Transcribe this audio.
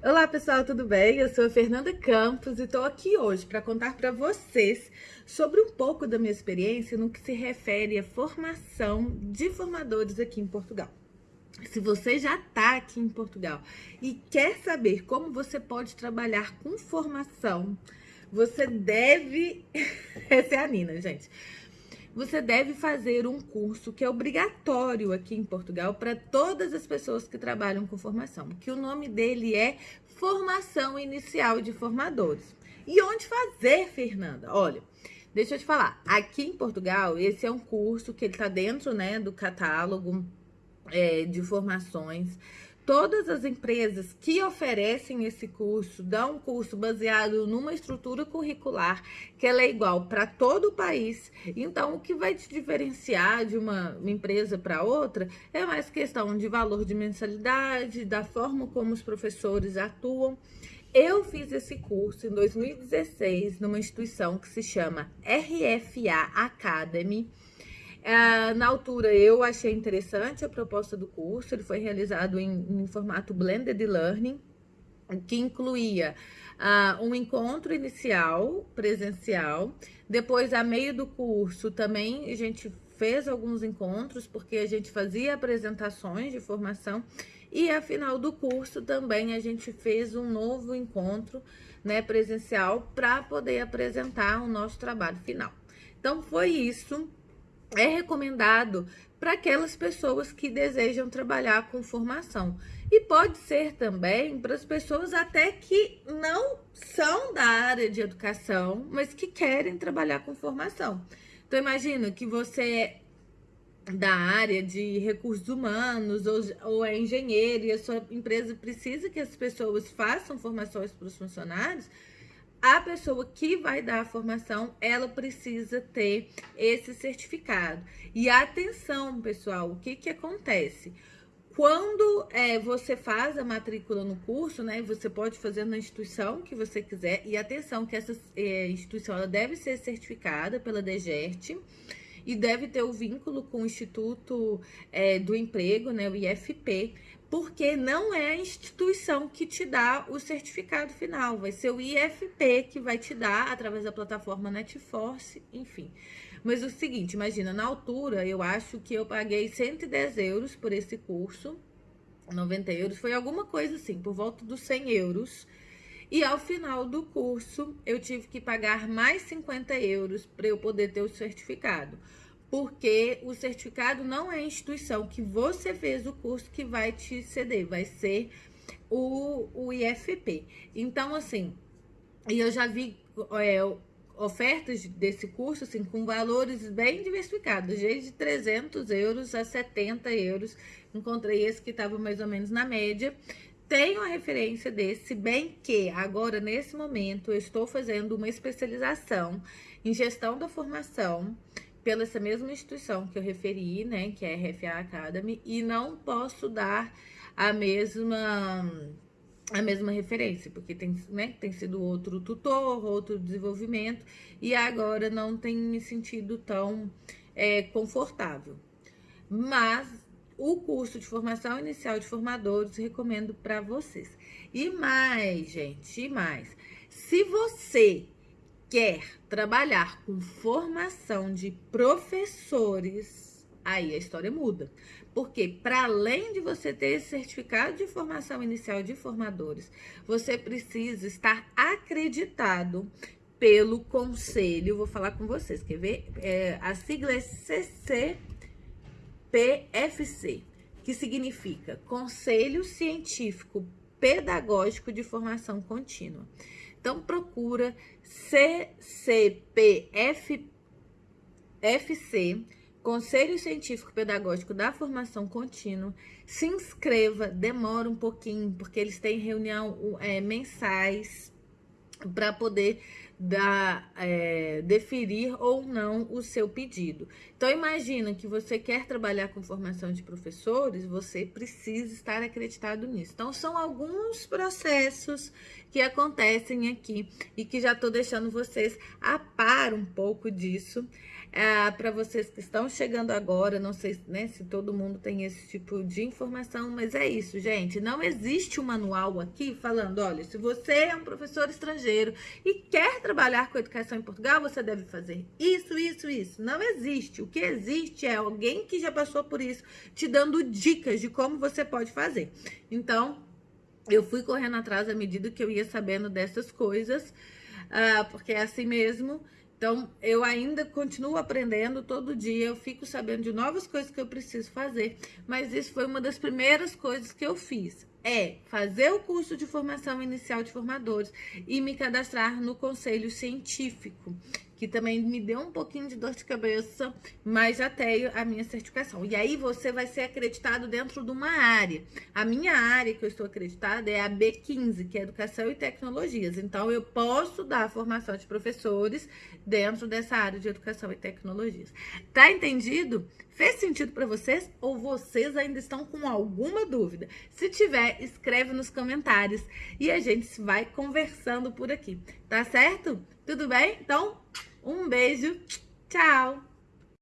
Olá pessoal, tudo bem? Eu sou a Fernanda Campos e estou aqui hoje para contar para vocês sobre um pouco da minha experiência no que se refere à formação de formadores aqui em Portugal. Se você já está aqui em Portugal e quer saber como você pode trabalhar com formação, você deve... Essa é a Nina, gente você deve fazer um curso que é obrigatório aqui em Portugal para todas as pessoas que trabalham com formação, que o nome dele é Formação Inicial de Formadores. E onde fazer, Fernanda? Olha, deixa eu te falar, aqui em Portugal, esse é um curso que está dentro né, do catálogo é, de formações Todas as empresas que oferecem esse curso dão um curso baseado numa estrutura curricular que ela é igual para todo o país. Então, o que vai te diferenciar de uma, empresa para outra é mais questão de valor de mensalidade, da forma como os professores atuam. Eu fiz esse curso em 2016 numa instituição que se chama RFA Academy. É, na altura, eu achei interessante a proposta do curso, ele foi realizado em, em formato Blended Learning, que incluía uh, um encontro inicial, presencial, depois, a meio do curso, também a gente fez alguns encontros, porque a gente fazia apresentações de formação, e a final do curso também a gente fez um novo encontro né, presencial para poder apresentar o nosso trabalho final. Então, foi isso é recomendado para aquelas pessoas que desejam trabalhar com formação. E pode ser também para as pessoas até que não são da área de educação, mas que querem trabalhar com formação. Então, imagina que você é da área de recursos humanos ou, ou é engenheiro e a sua empresa precisa que as pessoas façam formações para os funcionários, a pessoa que vai dar a formação, ela precisa ter esse certificado. E atenção, pessoal, o que que acontece? Quando é, você faz a matrícula no curso, né, você pode fazer na instituição que você quiser. E atenção que essa é, instituição ela deve ser certificada pela DGERT e deve ter o vínculo com o Instituto é, do Emprego, né, o IFP, porque não é a instituição que te dá o certificado final, vai ser o IFP que vai te dar através da plataforma Netforce, enfim. Mas o seguinte, imagina, na altura eu acho que eu paguei 110 euros por esse curso, 90 euros, foi alguma coisa assim, por volta dos 100 euros. E ao final do curso eu tive que pagar mais 50 euros para eu poder ter o certificado porque o certificado não é a instituição que você fez o curso que vai te ceder, vai ser o, o IFP. Então, assim, e eu já vi é, ofertas desse curso, assim, com valores bem diversificados, desde 300 euros a 70 euros. Encontrei esse que estava mais ou menos na média. Tenho a referência desse, bem que agora, nesse momento, eu estou fazendo uma especialização em gestão da formação, pela essa mesma instituição que eu referi, né, que é a RFA Academy, e não posso dar a mesma a mesma referência, porque tem, né, tem sido outro tutor, outro desenvolvimento, e agora não tem me sentido tão é, confortável. Mas o curso de formação inicial de formadores recomendo para vocês. E mais, gente, e mais. Se você quer trabalhar com formação de professores, aí a história muda. Porque para além de você ter esse certificado de formação inicial de formadores, você precisa estar acreditado pelo conselho. Vou falar com vocês, quer ver? É, a sigla é CCPFC, que significa Conselho Científico Pedagógico de Formação Contínua. Então, procura CCPFC, Conselho Científico Pedagógico da Formação Contínua. Se inscreva, demora um pouquinho, porque eles têm reunião é, mensais para poder dar, é, deferir ou não o seu pedido. Então, imagina que você quer trabalhar com formação de professores, você precisa estar acreditado nisso. Então, são alguns processos que acontecem aqui e que já estou deixando vocês a par um pouco disso. É, para vocês que estão chegando agora, não sei né, se todo mundo tem esse tipo de informação, mas é isso, gente. Não existe um manual aqui falando, olha, se você é um professor estrangeiro e quer trabalhar com educação em Portugal, você deve fazer isso, isso, isso. Não existe. O que existe é alguém que já passou por isso, te dando dicas de como você pode fazer. Então, eu fui correndo atrás à medida que eu ia sabendo dessas coisas, uh, porque é assim mesmo. Então, eu ainda continuo aprendendo todo dia, eu fico sabendo de novas coisas que eu preciso fazer, mas isso foi uma das primeiras coisas que eu fiz. É fazer o curso de formação inicial de formadores e me cadastrar no conselho científico que também me deu um pouquinho de dor de cabeça, mas já tenho a minha certificação. E aí você vai ser acreditado dentro de uma área. A minha área que eu estou acreditada é a B15, que é Educação e Tecnologias. Então eu posso dar formação de professores dentro dessa área de Educação e Tecnologias. Tá entendido? Fez sentido para vocês ou vocês ainda estão com alguma dúvida? Se tiver, escreve nos comentários e a gente vai conversando por aqui. Tá certo? Tudo bem? Então, um beijo, tchau!